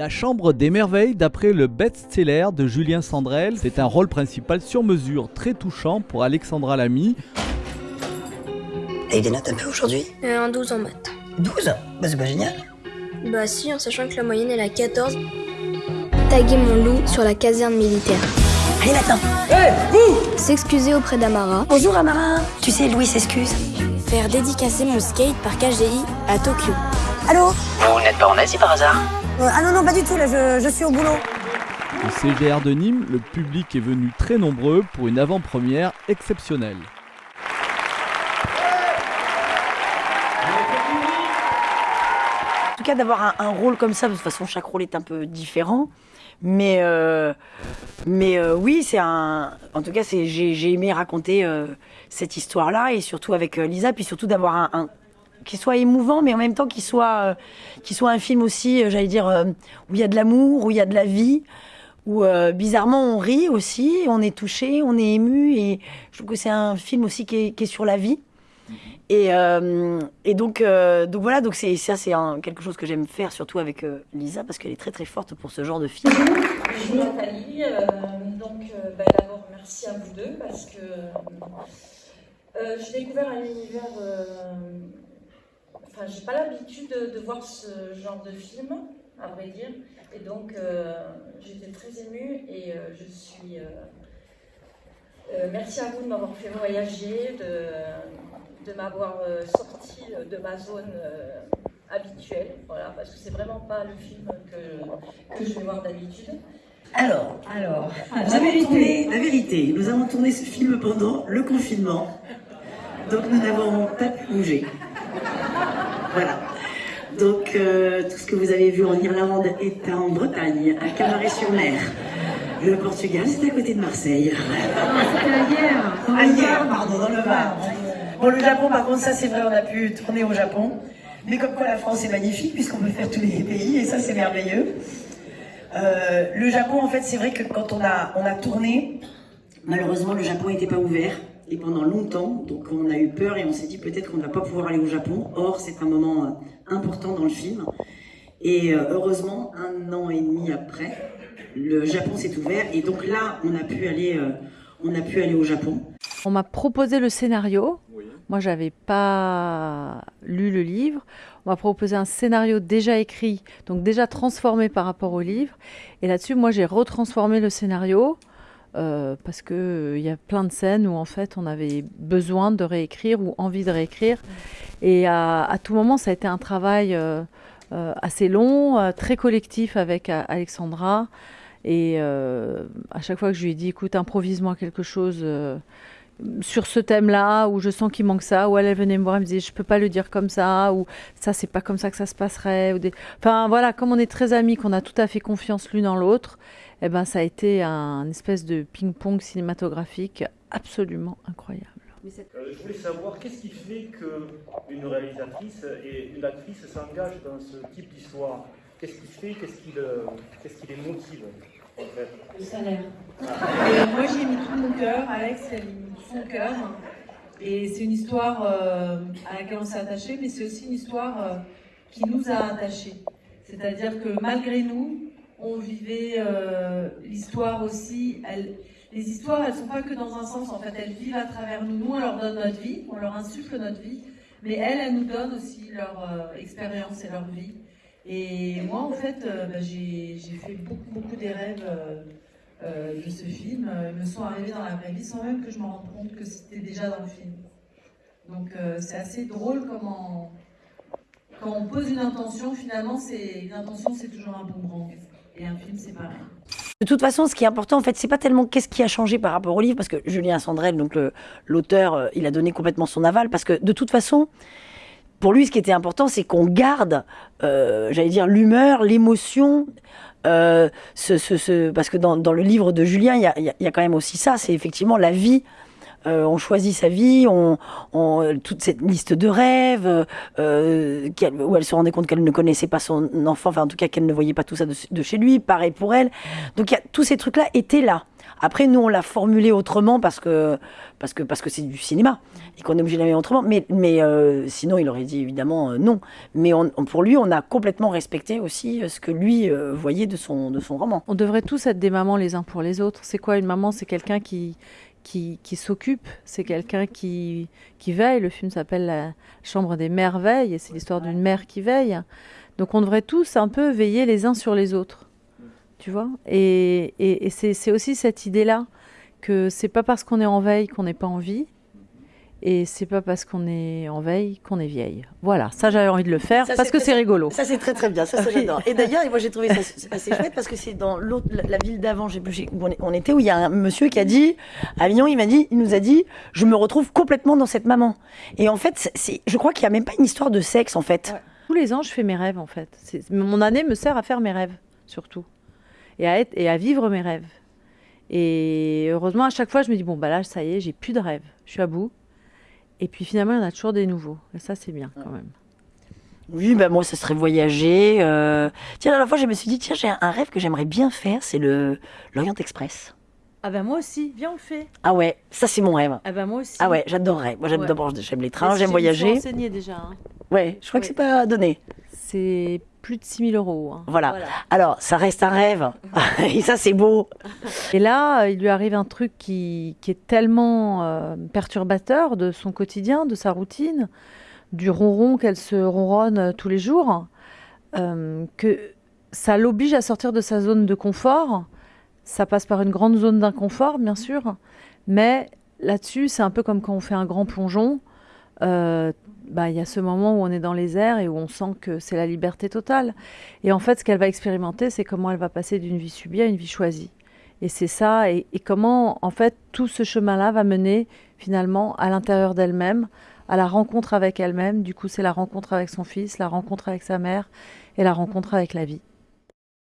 La Chambre des Merveilles, d'après le best-seller de Julien Sandrel, c'est un rôle principal sur mesure très touchant pour Alexandra Lamy. T'as eu des notes un peu aujourd'hui? Euh, un 12 en maths. 12 Bah c'est pas génial. Bah si, en sachant que la moyenne est à 14. Taguer mon loup sur la caserne militaire. Allez maintenant S'excuser auprès d'Amara. Bonjour Amara Tu sais, Louis s'excuse. Faire dédicacer mon skate par KGI à Tokyo. Allô? Vous n'êtes pas en Asie par hasard? Euh, Ah non, non, pas du tout, là, je, je suis au boulot. Au CGR de Nîmes, le public est venu très nombreux pour une avant-première exceptionnelle. En tout cas, d'avoir un, un rôle comme ça, de toute façon, chaque rôle est un peu différent. Mais, euh, mais euh, oui, c'est un. En tout cas, c'est, j'ai, aimé raconter euh, cette histoire-là et surtout avec Lisa, puis surtout d'avoir un, un qui soit émouvant, mais en même temps qui soit, euh, qui soit un film aussi, euh, j'allais dire, euh, où il y a de l'amour, où il y a de la vie, où euh, bizarrement on rit aussi, on est touché, on est ému, et je trouve que c'est un film aussi qui est, qui est sur la vie. Et, euh, et donc, euh, donc voilà, donc c'est ça, c'est un- quelque chose que j'aime faire, surtout avec euh, Lisa, parce qu'elle est très très forte pour ce genre de film. Bonjour Nathalie, Euh, donc euh, bah, d'abord merci à vous deux parce que euh, j'ai découvert un univers, euh, enfin j'ai pas l'habitude de, de voir ce genre de film, à vrai dire, et donc euh, j'étais très émue et euh, je suis... euh, merci à vous de m'avoir fait voyager, de, de m'avoir sorti de ma zone habituelle, voilà, parce que c'est vraiment pas le film que, que je vais voir d'habitude. Alors, alors, avons tourné, la vérité, nous avons tourné ce film pendant le confinement, donc nous n'avons pas pu bouger. Voilà. Donc, euh, tout ce que vous avez vu en Irlande est en Bretagne, à Camaret-sur-Mer. Le Portugal, c'est à côté de Marseille. Ah, hier, pardon, dans le Var. Bon, le Japon, par contre, ça c'est vrai, on a pu tourner au Japon. Mais comme quoi la France est magnifique, puisqu'on peut faire tous les pays, et ça c'est merveilleux. Euh, le Japon, en fait, c'est vrai que quand on a, on a tourné, malheureusement, le Japon n'était pas ouvert. Et pendant longtemps, donc on a eu peur et on s'est dit peut-être qu'on ne va pas pouvoir aller au Japon. Or, c'est un moment euh, important dans le film. Et euh, heureusement, un an et demi après, le Japon s'est ouvert. Et donc là, on a pu aller, euh, on a pu aller au Japon. On m'a proposé le scénario. Moi, j'avais pas lu le livre. On m'a proposé un scénario déjà écrit, donc déjà transformé par rapport au livre. Et là-dessus, moi, j'ai retransformé le scénario euh, parce que euh, il y a plein de scènes où en fait, on avait besoin de réécrire ou envie de réécrire. Et à, tout moment, ça a été un travail euh, euh, assez long, euh, très collectif avec euh, Alexandra. Et euh, à chaque fois que je lui ai dit, écoute, improvise-moi quelque chose. Sur ce thème-là, où je sens qu'il manque ça, ou elle, venait me voir, elle me disait, je peux pas le dire comme ça, ou ça, c'est pas comme ça que ça se passerait. Ou des... Enfin, voilà, comme on est très amis, qu'on a tout à fait confiance l'une dans l'autre, eh ben, ça a été un espèce de ping-pong cinématographique absolument incroyable. Euh, je voulais savoir qu'est-ce qui fait qu'une réalisatrice et une actrice s'engagent dans ce type d'histoire? Qu'est-ce qui fait Qu'est-ce qui, les motive? en Le salaire. Et moi, j'ai mis tout mon cœur, Alex, a mis tout son cœur. Et c'est une histoire euh, à laquelle on s'est attaché, mais c'est aussi une histoire euh, qui nous a attachés. C'est-à-dire que malgré nous, on vivait euh, l'histoire aussi. Les histoires, elles sont pas que dans un sens, en fait, elles vivent à travers nous. Nous, on leur donne notre vie, on leur insuffle notre vie, mais elles, elles nous donnent aussi leur euh, expérience et leur vie. Et moi, en fait, euh, bah, j'ai fait beaucoup, beaucoup des rêves euh, euh, de ce film. Ils me sont arrivés dans la vraie vie sans même que je me rende compte que c'était déjà dans le film. Donc, c'est assez drôle comment, quand on pose une intention, finalement, une intention, c'est toujours un boomerang. Et un film, c'est pareil. De toute façon, ce qui est important, en fait, c'est pas tellement qu'est-ce qui a changé par rapport au livre, parce que Julien Sandrel, donc l'auteur, il a donné complètement son aval, parce que de toute façon, pour lui, ce qui était important, c'est qu'on garde, euh, j'allais dire, l'humeur, l'émotion. euh, ce, ce, ce- parce que dans, dans le livre de Julien, il y a, y a- quand même aussi ça, c'est effectivement la vie euh, on choisit sa vie, on, on- toute cette liste de rêves, euh, qu'elle- où elle se rendait compte qu'elle ne connaissait pas son enfant, enfin en tout cas qu'elle ne voyait pas tout ça de, chez lui, pareil pour elle. Donc y a- tous ces trucs-là étaient là. Après, nous, on l'a formulé autrement parce que parce que parce que c'est du cinéma et qu'on est obligé de la mettre autrement. Mais mais euh, sinon, il aurait dit évidemment euh, non. Mais on, on- pour lui, on a complètement respecté aussi euh, ce que lui euh, voyait de son de son roman. On devrait tous être des mamans les uns pour les autres. C'est quoi une maman? C'est quelqu'un qui, qui, qui s'occupe, c'est quelqu'un qui, qui veille. Le film s'appelle La Chambre des merveilles et c'est l'histoire d'une mère qui veille. Donc on devrait tous un peu veiller les uns sur les autres. Tu vois Et, et, et c'est aussi cette idée-là que c'est pas parce qu'on est en veille qu'on n'est pas en vie. Et c'est pas parce qu'on est en veille qu'on est vieille. Voilà, ça j'avais envie de le faire Ça, parce que c'est rigolo. Ça, c'est très très bien. Ça, j'adore. Et d'ailleurs, moi, j'ai trouvé ça assez chouette parce que c'est dans l'autre, la, la ville d'avant, j'ai plus, j'ai- où on était, où il y a un monsieur qui a dit, à Avignon, il m'a dit, il nous a dit, je me retrouve complètement dans cette maman. Et en fait, c'est- je crois qu'il n'y a même pas une histoire de sexe, en fait. Tous les ans, je fais mes rêves en fait. Mon année me sert à faire mes rêves, surtout. Et à, être, et à vivre mes rêves. Et heureusement, à chaque fois, je me dis, bon, bah là, ça y est, j'ai plus de rêves. Je suis à bout. Et puis finalement, il y en a toujours des nouveaux. Et ça, c'est bien quand même. Oui, bah moi, ça serait voyager. euh. Tiens, la dernière fois, je me suis dit, tiens, j'ai un, rêve que j'aimerais bien faire, c'est le l'Orient Express. Ah ben moi aussi, viens, on le fait. Ah ouais, ça, c'est mon rêve. Ah ben moi aussi. Ah ouais, j'adorerais. Moi, j'aime Ouais. d'abord, j'aime les trains, j'aime j'ai- voyager. Enseigner déjà. hein. Ouais, je crois que c'est pas donné. C'est plus de 6000 euros. hein. Voilà. Alors, ça reste un rêve. Et ça, c'est beau. Et là, euh, il lui arrive un truc qui, qui est tellement euh, perturbateur de son quotidien, de sa routine, du ronron qu'elle se ronronne euh, tous les jours, euh, que ça l'oblige à sortir de sa zone de confort. Ça passe par une grande zone d'inconfort, bien sûr, mais là-dessus, c'est un peu comme quand on fait un grand plongeon. Euh, bah, il y a ce moment où on est dans les airs et où on sent que c'est la liberté totale. Et en fait, ce qu'elle va expérimenter, c'est comment elle va passer d'une vie subie à une vie choisie. Et c'est ça, et, et comment en fait tout ce chemin-là va mener finalement à l'intérieur d'elle-même, à la rencontre avec elle-même. Du coup, c'est la rencontre avec son fils, la rencontre avec sa mère et la rencontre avec la vie.